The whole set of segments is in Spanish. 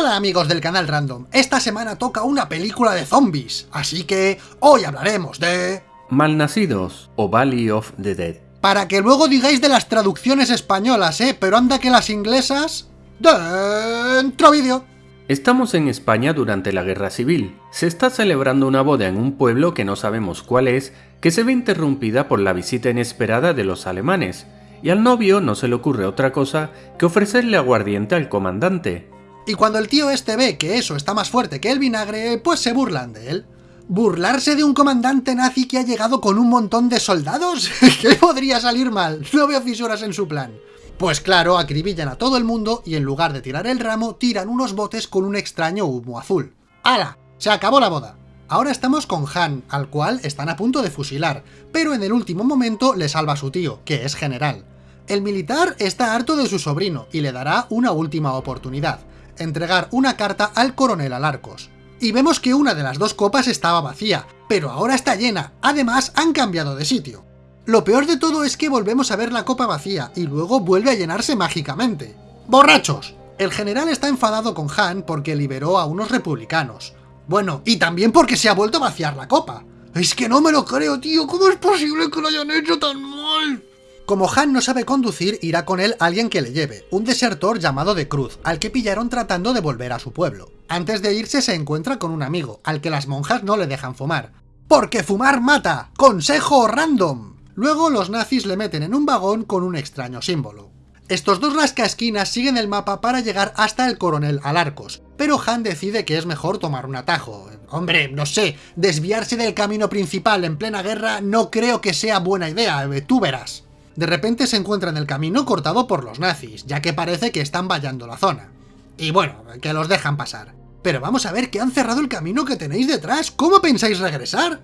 Hola amigos del canal Random, esta semana toca una película de zombies, así que hoy hablaremos de... Malnacidos o Valley of the Dead. Para que luego digáis de las traducciones españolas, ¿eh? Pero anda que las inglesas... Dentro vídeo. Estamos en España durante la Guerra Civil. Se está celebrando una boda en un pueblo que no sabemos cuál es, que se ve interrumpida por la visita inesperada de los alemanes, y al novio no se le ocurre otra cosa que ofrecerle aguardiente al comandante. Y cuando el tío este ve que eso está más fuerte que el vinagre, pues se burlan de él. ¿Burlarse de un comandante nazi que ha llegado con un montón de soldados? ¿Qué podría salir mal? No veo fisuras en su plan. Pues claro, acribillan a todo el mundo y en lugar de tirar el ramo, tiran unos botes con un extraño humo azul. ¡Hala! Se acabó la boda. Ahora estamos con Han, al cual están a punto de fusilar, pero en el último momento le salva a su tío, que es general. El militar está harto de su sobrino y le dará una última oportunidad, entregar una carta al coronel Alarcos. Y vemos que una de las dos copas estaba vacía, pero ahora está llena, además han cambiado de sitio. Lo peor de todo es que volvemos a ver la copa vacía, y luego vuelve a llenarse mágicamente. ¡Borrachos! El general está enfadado con Han porque liberó a unos republicanos. Bueno, y también porque se ha vuelto a vaciar la copa. Es que no me lo creo, tío, ¿cómo es posible que lo hayan hecho tan mal? Como Han no sabe conducir, irá con él alguien que le lleve, un desertor llamado de Cruz, al que pillaron tratando de volver a su pueblo. Antes de irse se encuentra con un amigo, al que las monjas no le dejan fumar. ¡Porque fumar mata! ¡Consejo random! Luego los nazis le meten en un vagón con un extraño símbolo. Estos dos rascaesquinas siguen el mapa para llegar hasta el coronel Alarcos, pero Han decide que es mejor tomar un atajo. Hombre, no sé, desviarse del camino principal en plena guerra no creo que sea buena idea, tú verás. De repente se encuentra en el camino cortado por los nazis, ya que parece que están vallando la zona. Y bueno, que los dejan pasar. Pero vamos a ver que han cerrado el camino que tenéis detrás, ¿cómo pensáis regresar?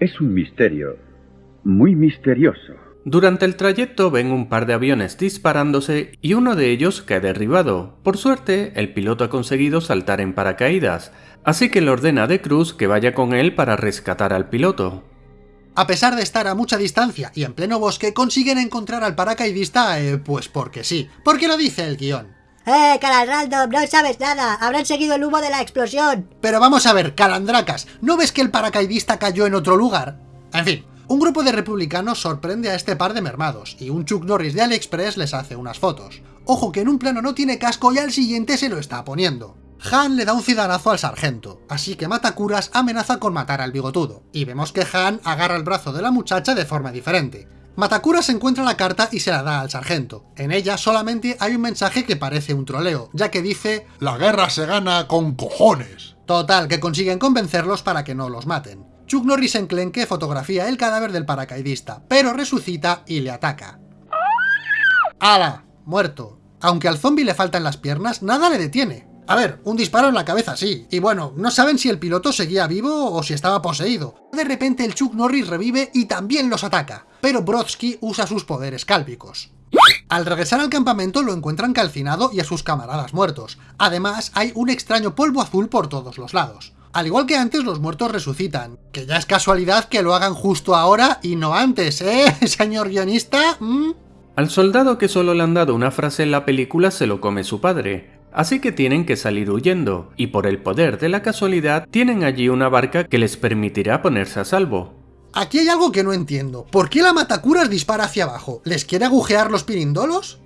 Es un misterio, muy misterioso. Durante el trayecto ven un par de aviones disparándose y uno de ellos cae derribado. Por suerte, el piloto ha conseguido saltar en paracaídas, así que le ordena a De Cruz que vaya con él para rescatar al piloto. A pesar de estar a mucha distancia y en pleno bosque, consiguen encontrar al paracaidista, eh, pues porque sí. Porque lo dice el guion. ¡Eh, Random! ¡No sabes nada! ¡Habrán seguido el humo de la explosión! Pero vamos a ver, Calandracas, ¿no ves que el paracaidista cayó en otro lugar? En fin, un grupo de republicanos sorprende a este par de mermados, y un Chuck Norris de AliExpress les hace unas fotos. Ojo que en un plano no tiene casco y al siguiente se lo está poniendo. Han le da un cidanazo al sargento, así que Matakuras amenaza con matar al bigotudo, y vemos que Han agarra el brazo de la muchacha de forma diferente. Matakuras encuentra la carta y se la da al sargento. En ella solamente hay un mensaje que parece un troleo, ya que dice «La guerra se gana con cojones». Total, que consiguen convencerlos para que no los maten. Chuck Norris enclenque fotografía el cadáver del paracaidista, pero resucita y le ataca. ¡Hala! Muerto. Aunque al zombie le faltan las piernas, nada le detiene. A ver, un disparo en la cabeza sí, y bueno, no saben si el piloto seguía vivo o si estaba poseído. De repente el Chuck Norris revive y también los ataca, pero Brodsky usa sus poderes cálpicos. Al regresar al campamento lo encuentran calcinado y a sus camaradas muertos. Además, hay un extraño polvo azul por todos los lados. Al igual que antes, los muertos resucitan, que ya es casualidad que lo hagan justo ahora y no antes, ¿eh, señor guionista? Al soldado que solo le han dado una frase en la película se lo come su padre, Así que tienen que salir huyendo, y por el poder de la casualidad tienen allí una barca que les permitirá ponerse a salvo. Aquí hay algo que no entiendo. ¿Por qué la Matacuras dispara hacia abajo? ¿Les quiere agujear los pirindolos?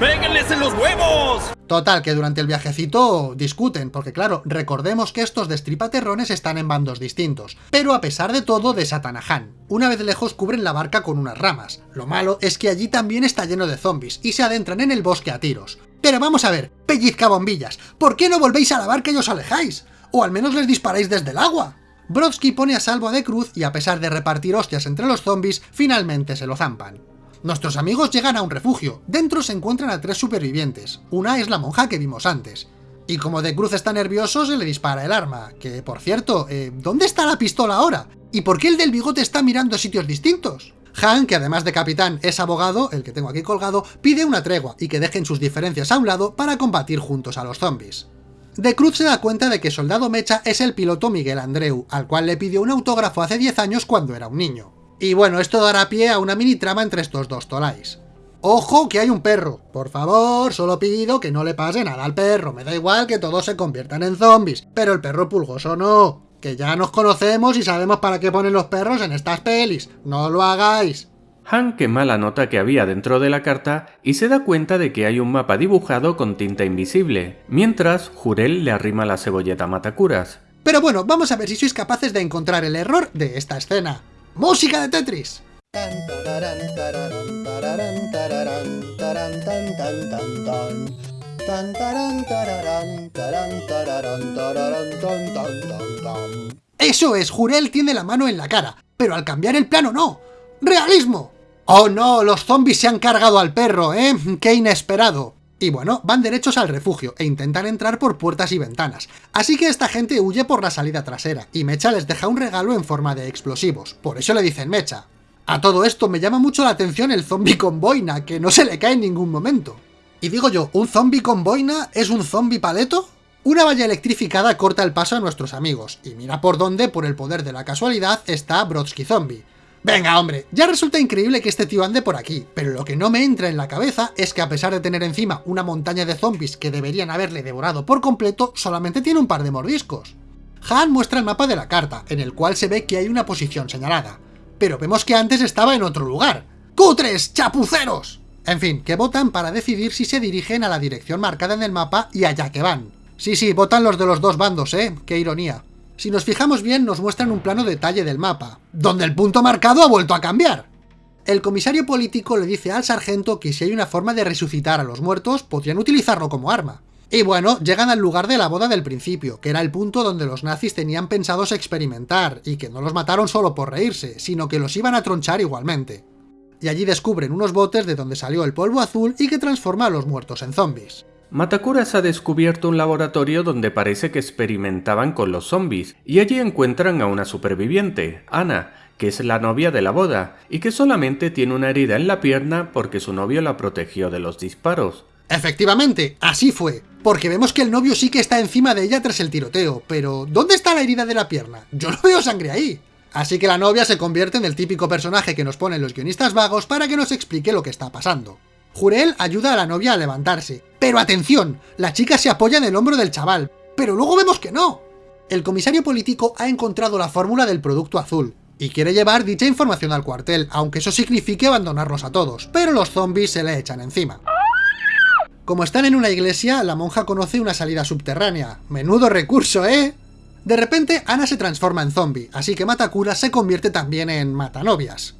¡Péguenles en los huevos! Total, que durante el viajecito discuten, porque claro, recordemos que estos destripaterrones están en bandos distintos, pero a pesar de todo desatan a Han. Una vez lejos cubren la barca con unas ramas. Lo malo es que allí también está lleno de zombies, y se adentran en el bosque a tiros. Pero vamos a ver, pellizca bombillas, ¿por qué no volvéis a la barca y os alejáis? O al menos les disparáis desde el agua. Brodsky pone a salvo a De Cruz y a pesar de repartir hostias entre los zombies, finalmente se lo zampan. Nuestros amigos llegan a un refugio, dentro se encuentran a tres supervivientes, una es la monja que vimos antes. Y como De Cruz está nervioso, se le dispara el arma, que por cierto, eh, ¿dónde está la pistola ahora? ¿Y por qué el del bigote está mirando a sitios distintos? Han, que además de capitán es abogado, el que tengo aquí colgado, pide una tregua y que dejen sus diferencias a un lado para combatir juntos a los zombies. De Cruz se da cuenta de que Soldado Mecha es el piloto Miguel Andreu, al cual le pidió un autógrafo hace 10 años cuando era un niño. Y bueno, esto dará pie a una mini trama entre estos dos tolais. ¡Ojo que hay un perro! Por favor, solo pido que no le pase nada al perro. Me da igual que todos se conviertan en zombies, pero el perro pulgoso no. Que ya nos conocemos y sabemos para qué ponen los perros en estas pelis. No lo hagáis. Han quema la nota que había dentro de la carta y se da cuenta de que hay un mapa dibujado con tinta invisible, mientras Jurel le arrima la cebolleta a Matacuras. Pero bueno, vamos a ver si sois capaces de encontrar el error de esta escena. ¡Música de Tetris! Eso es, Jurel tiene la mano en la cara, pero al cambiar el plano no. ¡Realismo! ¡Oh no! Los zombies se han cargado al perro, ¿eh? ¡Qué inesperado! Y bueno, van derechos al refugio e intentan entrar por puertas y ventanas. Así que esta gente huye por la salida trasera, y Mecha les deja un regalo en forma de explosivos. Por eso le dicen Mecha. A todo esto me llama mucho la atención el zombie con boina, que no se le cae en ningún momento. Y digo yo, ¿un zombie con boina es un zombie paleto? Una valla electrificada corta el paso a nuestros amigos, y mira por dónde, por el poder de la casualidad, está Brodsky Zombie. Venga, hombre, ya resulta increíble que este tío ande por aquí, pero lo que no me entra en la cabeza es que a pesar de tener encima una montaña de zombies que deberían haberle devorado por completo, solamente tiene un par de mordiscos. Han muestra el mapa de la carta, en el cual se ve que hay una posición señalada, pero vemos que antes estaba en otro lugar. ¡Cutres! ¡Chapuceros! En fin, que votan para decidir si se dirigen a la dirección marcada en el mapa y allá que van. Sí, sí, votan los de los dos bandos, ¿eh? ¡Qué ironía! Si nos fijamos bien, nos muestran un plano detalle del mapa, donde el punto marcado ha vuelto a cambiar. El comisario político le dice al sargento que si hay una forma de resucitar a los muertos, podrían utilizarlo como arma. Y bueno, llegan al lugar de la boda del principio, que era el punto donde los nazis tenían pensados experimentar, y que no los mataron solo por reírse, sino que los iban a tronchar igualmente. Y allí descubren unos botes de donde salió el polvo azul y que transforma a los muertos en zombies. Matakuras ha descubierto un laboratorio donde parece que experimentaban con los zombies, y allí encuentran a una superviviente, Ana, que es la novia de la boda, y que solamente tiene una herida en la pierna porque su novio la protegió de los disparos. Efectivamente, así fue, porque vemos que el novio sí que está encima de ella tras el tiroteo, pero ¿dónde está la herida de la pierna? Yo no veo sangre ahí. Así que la novia se convierte en el típico personaje que nos ponen los guionistas vagos para que nos explique lo que está pasando. Jurel ayuda a la novia a levantarse. Pero atención, la chica se apoya en el hombro del chaval, pero luego vemos que no. El comisario político ha encontrado la fórmula del producto azul, y quiere llevar dicha información al cuartel, aunque eso signifique abandonarlos a todos, pero los zombies se le echan encima. Como están en una iglesia, la monja conoce una salida subterránea. Menudo recurso, ¿eh? De repente, Ana se transforma en zombie, así que Matakura se convierte también en matanovias.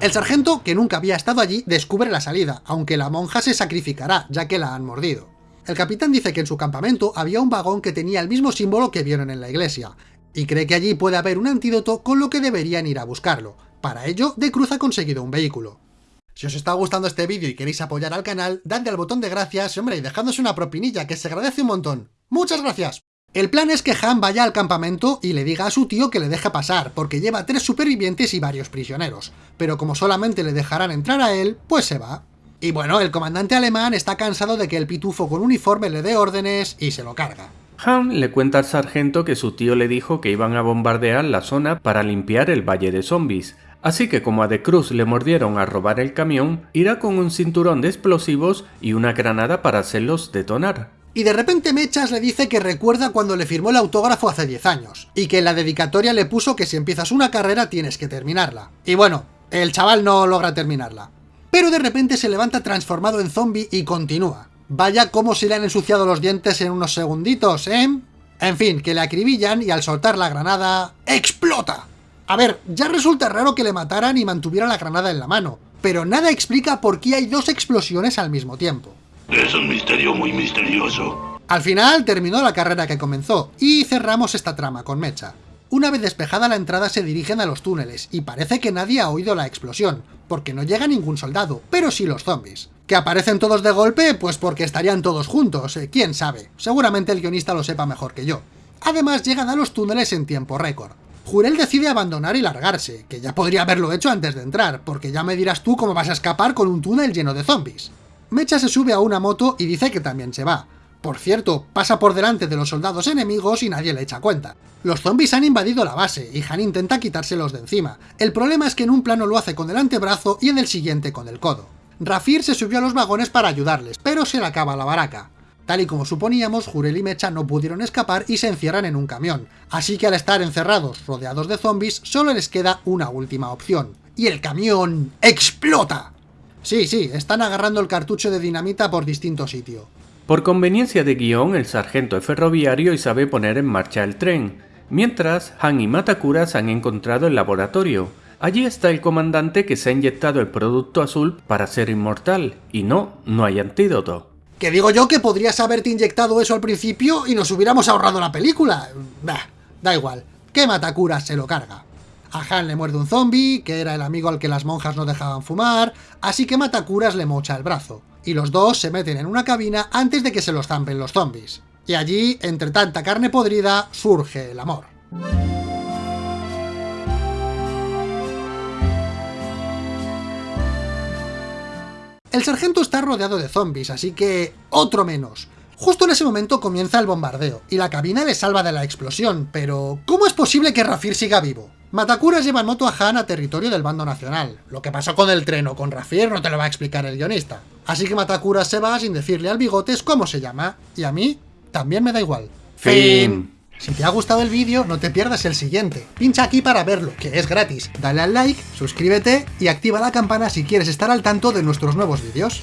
El sargento, que nunca había estado allí, descubre la salida, aunque la monja se sacrificará, ya que la han mordido. El capitán dice que en su campamento había un vagón que tenía el mismo símbolo que vieron en la iglesia, y cree que allí puede haber un antídoto con lo que deberían ir a buscarlo. Para ello, De Cruz ha conseguido un vehículo. Si os está gustando este vídeo y queréis apoyar al canal, dadle al botón de gracias, hombre, y dejadnos una propinilla, que se agradece un montón. ¡Muchas gracias! El plan es que Han vaya al campamento y le diga a su tío que le deje pasar, porque lleva tres supervivientes y varios prisioneros, pero como solamente le dejarán entrar a él, pues se va. Y bueno, el comandante alemán está cansado de que el pitufo con uniforme le dé órdenes y se lo carga. Han le cuenta al sargento que su tío le dijo que iban a bombardear la zona para limpiar el valle de zombies, así que como a De Cruz le mordieron a robar el camión, irá con un cinturón de explosivos y una granada para hacerlos detonar y de repente Mechas le dice que recuerda cuando le firmó el autógrafo hace 10 años, y que en la dedicatoria le puso que si empiezas una carrera tienes que terminarla. Y bueno, el chaval no logra terminarla. Pero de repente se levanta transformado en zombie y continúa. Vaya cómo se le han ensuciado los dientes en unos segunditos, ¿eh? En fin, que le acribillan y al soltar la granada... ¡explota! A ver, ya resulta raro que le mataran y mantuviera la granada en la mano, pero nada explica por qué hay dos explosiones al mismo tiempo. Es un misterio muy misterioso. Al final terminó la carrera que comenzó, y cerramos esta trama con Mecha. Una vez despejada la entrada se dirigen a los túneles, y parece que nadie ha oído la explosión, porque no llega ningún soldado, pero sí los zombies. ¿Que aparecen todos de golpe? Pues porque estarían todos juntos, eh, quién sabe. Seguramente el guionista lo sepa mejor que yo. Además llegan a los túneles en tiempo récord. Jurel decide abandonar y largarse, que ya podría haberlo hecho antes de entrar, porque ya me dirás tú cómo vas a escapar con un túnel lleno de zombies. Mecha se sube a una moto y dice que también se va, Por cierto, pasa por delante de los soldados enemigos y nadie le echa cuenta. Los zombies han invadido la base y Han intenta quitárselos de encima. El problema es que en un plano lo hace con el antebrazo y en el siguiente con el codo. Rafir se subió a los vagones para ayudarles, pero se le acaba la baraca. Tal y como suponíamos, Jurel y Mecha no pudieron escapar y se encierran en un camión, así que al estar encerrados, rodeados de zombies, solo les queda una última opción. Y el camión explota. Sí, sí, están agarrando el cartucho de dinamita por distinto sitio. Por conveniencia de guion, el sargento es ferroviario y sabe poner en marcha el tren, mientras Han y Matakura se han encontrado el laboratorio. Allí está el comandante que se ha inyectado el producto azul para ser inmortal, y no, no hay antídoto. Que digo yo que podrías haberte inyectado eso al principio y nos hubiéramos ahorrado la película. Bah, da igual, que Matakura se lo carga. A Han le muerde un zombie, que era el amigo al que las monjas no dejaban fumar, así que Matakuras le mocha el brazo. Y los dos se meten en una cabina antes de que se los zampen los zombies. Y allí, entre tanta carne podrida, surge el amor. El sargento está rodeado de zombies, así que... otro menos. Justo en ese momento comienza el bombardeo, y la cabina le salva de la explosión, pero... ¿cómo es posible que Rafir siga vivo? Matakuras lleva en moto a Han a territorio del bando nacional. Lo que pasó con el tren o con Rafir no te lo va a explicar el guionista. Así que Matakuras se va sin decirle al bigotes cómo se llama, y a mí también me da igual. Fin. Si te ha gustado el vídeo, no te pierdas el siguiente. Pincha aquí para verlo, que es gratis. Dale al like, suscríbete y activa la campana si quieres estar al tanto de nuestros nuevos vídeos.